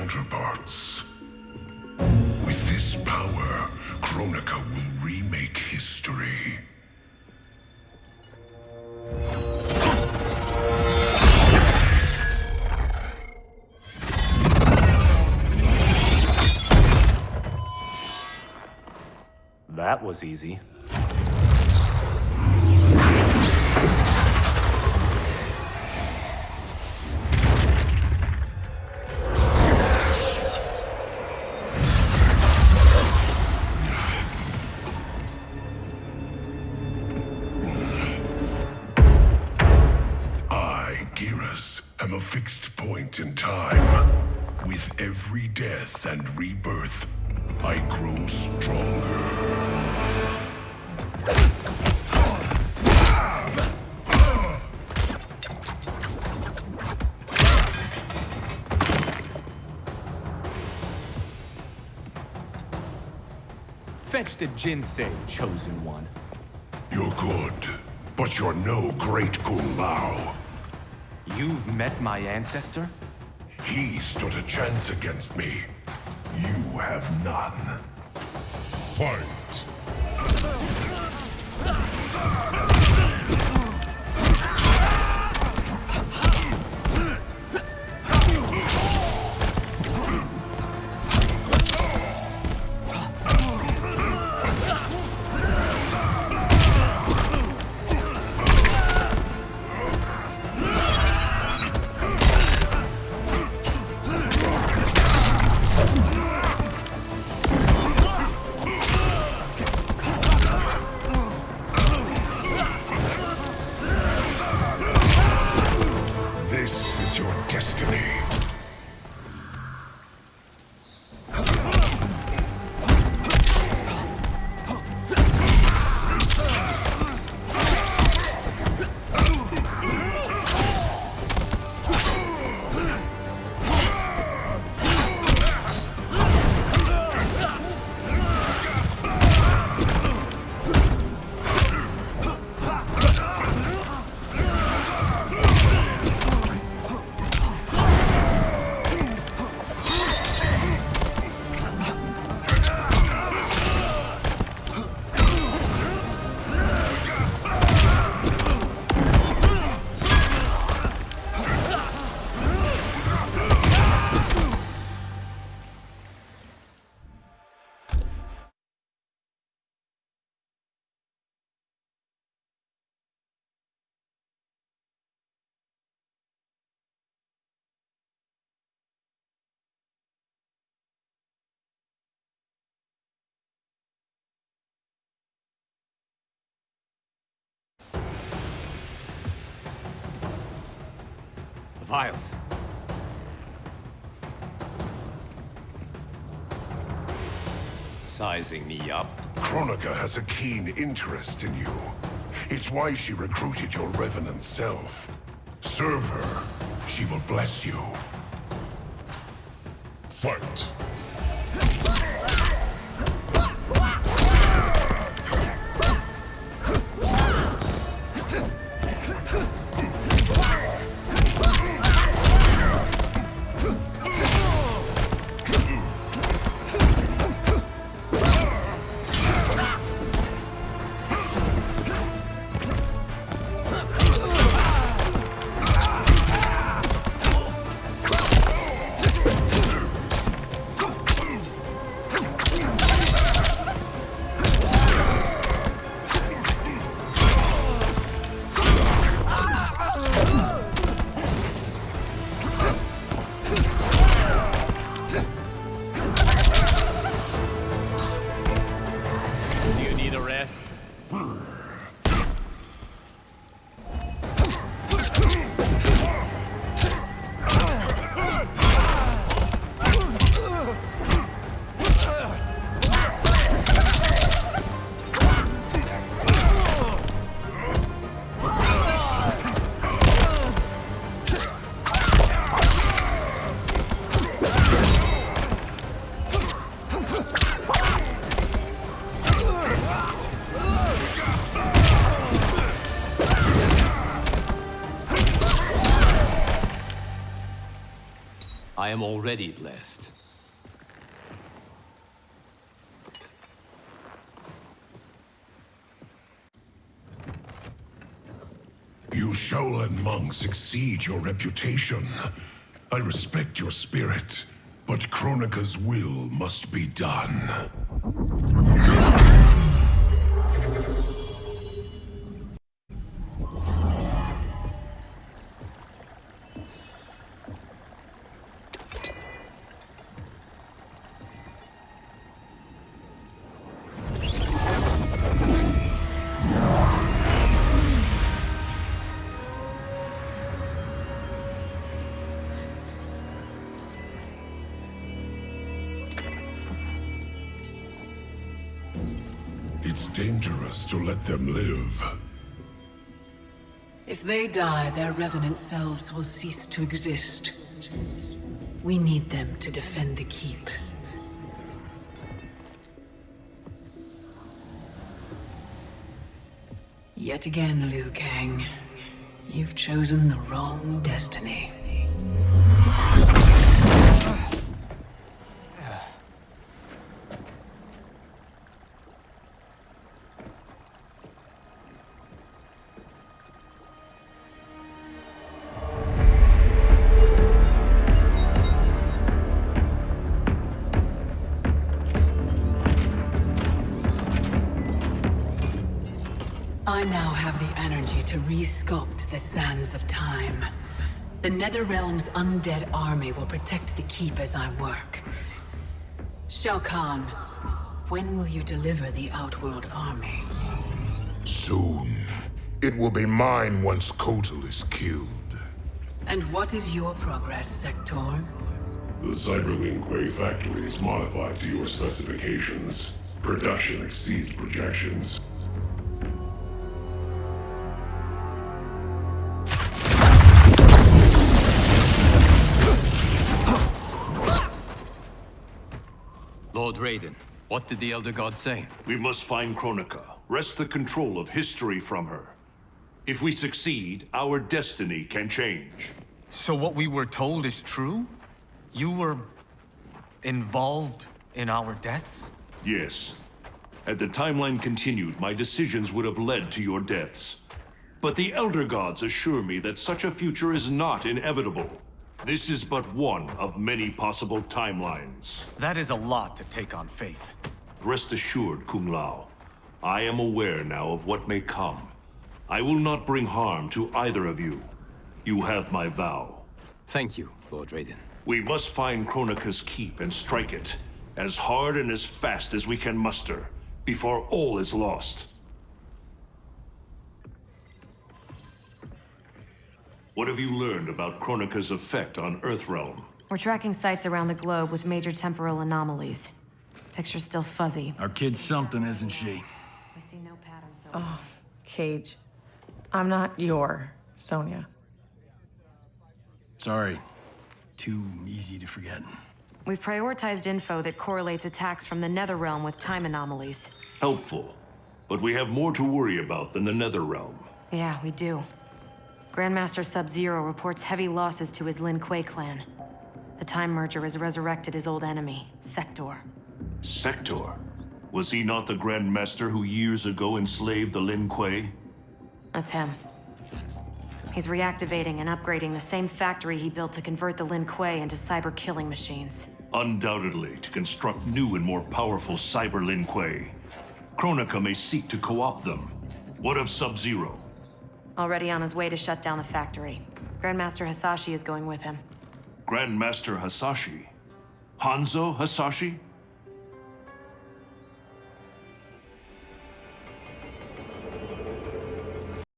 counterparts. With this power, Kronika will remake history. That was easy. Death and rebirth, I grow stronger. Fetch the Jinsei, Chosen One. You're good, but you're no great Kung Lao. You've met my ancestor? He stood a chance against me. You have none. Fight! Destiny. Vials. Sizing me up. Kronika has a keen interest in you. It's why she recruited your revenant self. Serve her. She will bless you. Fight! Wow. I am already blessed. You Shaolin monks exceed your reputation. I respect your spirit, but Kronika's will must be done. It's dangerous to let them live. If they die, their revenant selves will cease to exist. We need them to defend the Keep. Yet again, Liu Kang. You've chosen the wrong destiny. Energy to re-sculpt the sands of time. The Netherrealm's undead army will protect the Keep as I work. Shao Kahn, when will you deliver the Outworld army? Soon. It will be mine once Kotal is killed. And what is your progress, Sektor? The Cyber Lin Kuei factory is modified to your specifications. Production exceeds projections. Lord Raiden, what did the Elder God say? We must find Kronika, wrest the control of history from her. If we succeed, our destiny can change. So what we were told is true? You were... involved in our deaths? Yes. Had the timeline continued, my decisions would have led to your deaths. But the Elder Gods assure me that such a future is not inevitable. This is but one of many possible timelines. That is a lot to take on faith. Rest assured, Kung Lao. I am aware now of what may come. I will not bring harm to either of you. You have my vow. Thank you, Lord Raiden. We must find Kronika's keep and strike it, as hard and as fast as we can muster, before all is lost. What have you learned about Kronika's effect on Earthrealm? We're tracking sites around the globe with major temporal anomalies. Picture's still fuzzy. Our kid's something, isn't she? We see no pattern so oh, far. Cage. I'm not your Sonya. Sorry. Too easy to forget. We've prioritized info that correlates attacks from the Netherrealm with time anomalies. Helpful. But we have more to worry about than the Netherrealm. Yeah, we do. Grandmaster Sub-Zero reports heavy losses to his Lin Kuei clan. The Time Merger has resurrected his old enemy, Sektor. Sektor? Was he not the Grand Master who years ago enslaved the Lin Kuei? That's him. He's reactivating and upgrading the same factory he built to convert the Lin Kuei into cyber killing machines. Undoubtedly, to construct new and more powerful cyber Lin Kuei. Kronika may seek to co-opt them. What of Sub-Zero? Already on his way to shut down the factory. Grandmaster Hasashi is going with him. Grandmaster Hasashi? Hanzo Hasashi?